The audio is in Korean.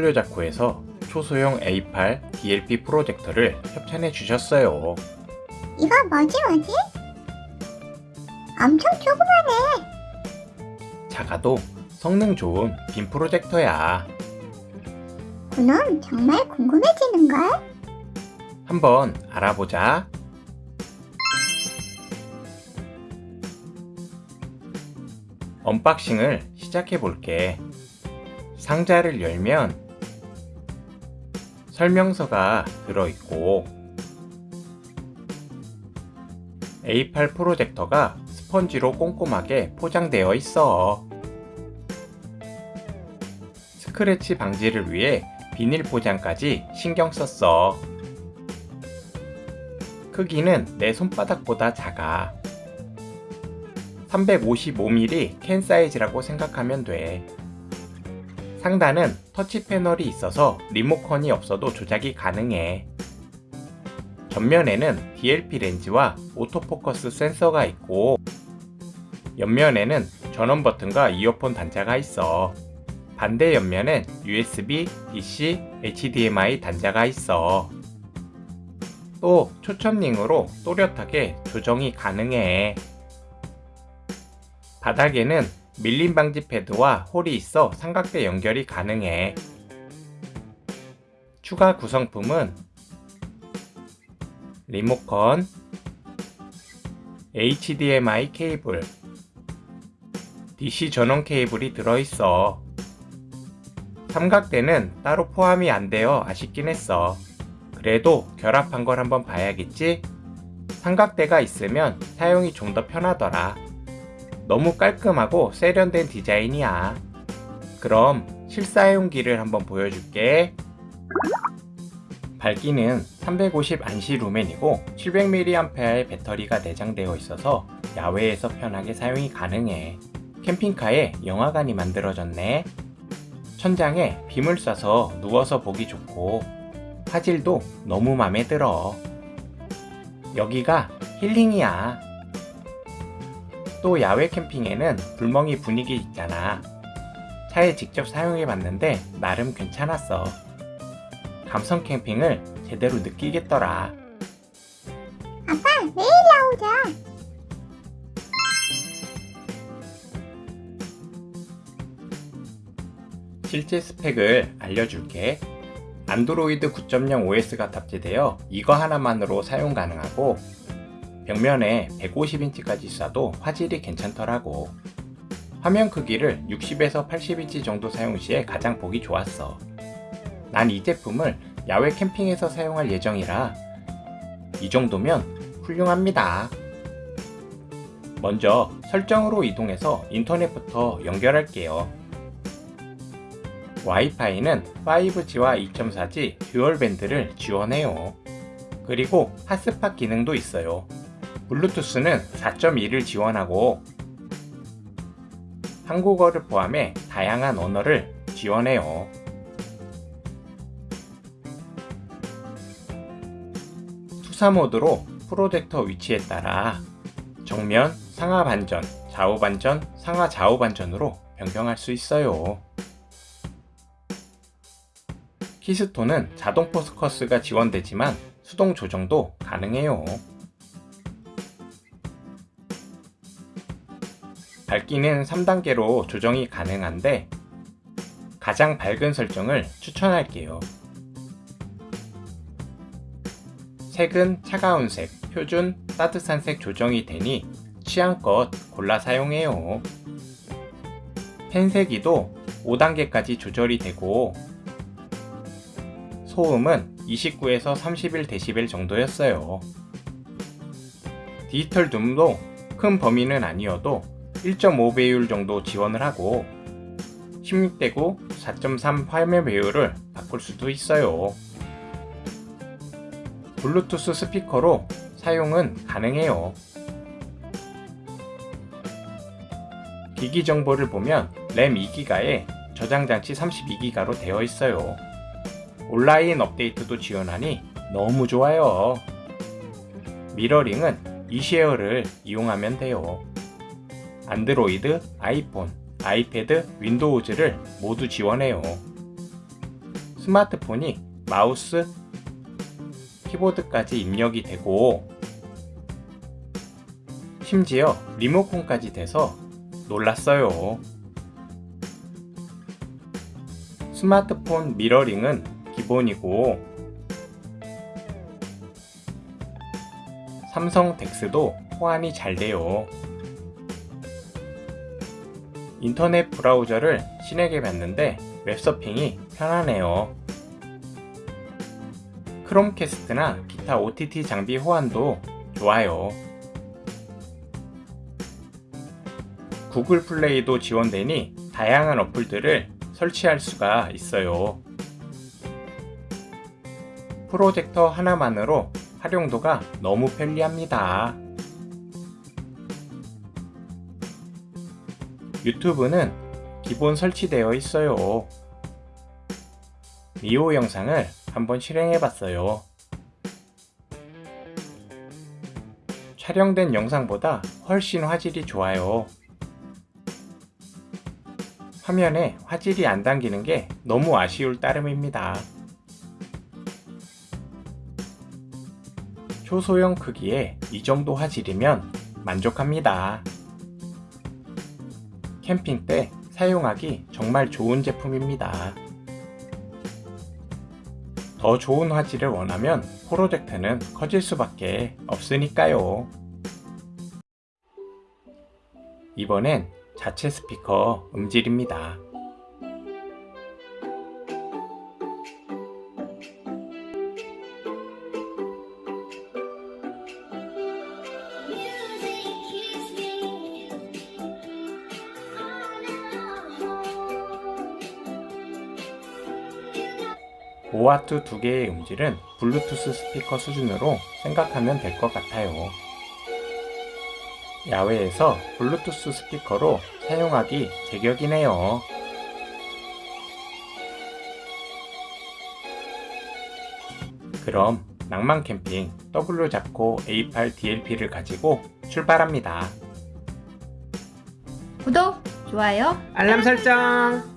W자코에서 초소형 A8 DLP 프로젝터를 협찬해 주셨어요. 이거 뭐지 뭐지? 엄청 조그마네. 작아도 성능 좋은 빔 프로젝터야. 그럼 정말 궁금해지는걸? 한번 알아보자. unboxing을 시작해 볼게. 상자를 열면 설명서가 들어있고 A8 프로젝터가 스펀지로 꼼꼼하게 포장되어 있어. 스크래치 방지를 위해 비닐 포장까지 신경 썼어. 크기는 내 손바닥보다 작아. 355mm 캔 사이즈라고 생각하면 돼. 상단은 터치 패널이 있어서 리모컨이 없어도 조작이 가능해. 전면에는 DLP 렌즈와 오토포커스 센서가 있고 옆면에는 전원 버튼과 이어폰 단자가 있어. 반대 옆면엔 USB, DC, HDMI 단자가 있어. 또 초점링으로 또렷하게 조정이 가능해. 바닥에는 밀림 방지 패드와 홀이 있어 삼각대 연결이 가능해. 추가 구성품은 리모컨, HDMI 케이블, DC 전원 케이블이 들어있어. 삼각대는 따로 포함이 안 되어 아쉽긴 했어. 그래도 결합한 걸 한번 봐야겠지? 삼각대가 있으면 사용이 좀 더 편하더라. 너무 깔끔하고 세련된 디자인이야. 그럼 실사용기를 한번 보여줄게. 밝기는 350 안시 루멘이고 700mAh의 배터리가 내장되어 있어서 야외에서 편하게 사용이 가능해. 캠핑카에 영화관이 만들어졌네. 천장에 빔을 쏴서 누워서 보기 좋고 화질도 너무 맘에 들어. 여기가 힐링이야. 또 야외 캠핑에는 불멍이 분위기 있잖아. 차에 직접 사용해 봤는데 나름 괜찮았어. 감성 캠핑을 제대로 느끼겠더라. 아빠 내일 나오자. 실제 스펙을 알려줄게. 안드로이드 9.0 OS가 탑재되어 이거 하나만으로 사용 가능하고 벽면에 150인치까지 쏴도 화질이 괜찮더라고. 화면 크기를 60에서 80인치 정도 사용 시에 가장 보기 좋았어. 난 이 제품을 야외 캠핑에서 사용할 예정이라 이 정도면 훌륭합니다. 먼저 설정으로 이동해서 인터넷부터 연결할게요. 와이파이는 5G와 2.4G dual band를 지원해요. 그리고 핫스팟 기능도 있어요. 블루투스는 4.2를 지원하고 한국어를 포함해 다양한 언어를 지원해요. 투사 모드로 프로젝터 위치에 따라 정면, 상하 반전, 좌우 반전, 상하 좌우 반전으로 변경할 수 있어요. 키스톤은 자동 포스커스가 지원되지만 수동 조정도 가능해요. 밝기는 3단계로 조정이 가능한데 가장 밝은 설정을 추천할게요. 색은 차가운 색, 표준, 따뜻한 색 조정이 되니 취향껏 골라 사용해요. 펜세기도 5단계까지 조절이 되고 소음은 29에서 31dB 정도였어요. 디지털 둠도 큰 범위는 아니어도 1.5배율 정도 지원을 하고 16대9 4.3 화면 배율을 바꿀 수도 있어요. 블루투스 스피커로 사용은 가능해요. 기기 정보를 보면 램 2기가에 저장 장치 32기가로 되어 있어요. 온라인 업데이트도 지원하니 너무 좋아요. 미러링은 이쉐어를 이용하면 돼요. 안드로이드, 아이폰, 아이패드, 윈도우즈를 모두 지원해요. 스마트폰이 마우스, 키보드까지 입력이 되고 심지어 리모컨까지 돼서 놀랐어요. 스마트폰 미러링은 기본이고 삼성 덱스도 호환이 잘 돼요. 인터넷 브라우저를 신에게 봤는데 웹서핑이 편하네요. 크롬캐스트나 기타 OTT 장비 호환도 좋아요. 구글 플레이도 지원되니 다양한 어플들을 설치할 수가 있어요. 프로젝터 하나만으로 활용도가 너무 편리합니다. 유튜브는 기본 설치되어 있어요. 미호 영상을 한번 실행해 봤어요. 촬영된 영상보다 훨씬 화질이 좋아요. 화면에 화질이 안 담기는 게 너무 아쉬울 따름입니다. 초소형 크기에 이 정도 화질이면 만족합니다. 캠핑 때 사용하기 정말 좋은 제품입니다. 더 좋은 화질을 원하면 프로젝트는 커질 수밖에 없으니까요. 이번엔 자체 스피커 음질입니다. 보아투 두 개의 음질은 블루투스 스피커 수준으로 생각하면 될 것 같아요. 야외에서 블루투스 스피커로 사용하기 제격이네요. 그럼 낭만 캠핑 W 잡고 A8 DLP를 가지고 출발합니다. 구독, 좋아요, 알람 설정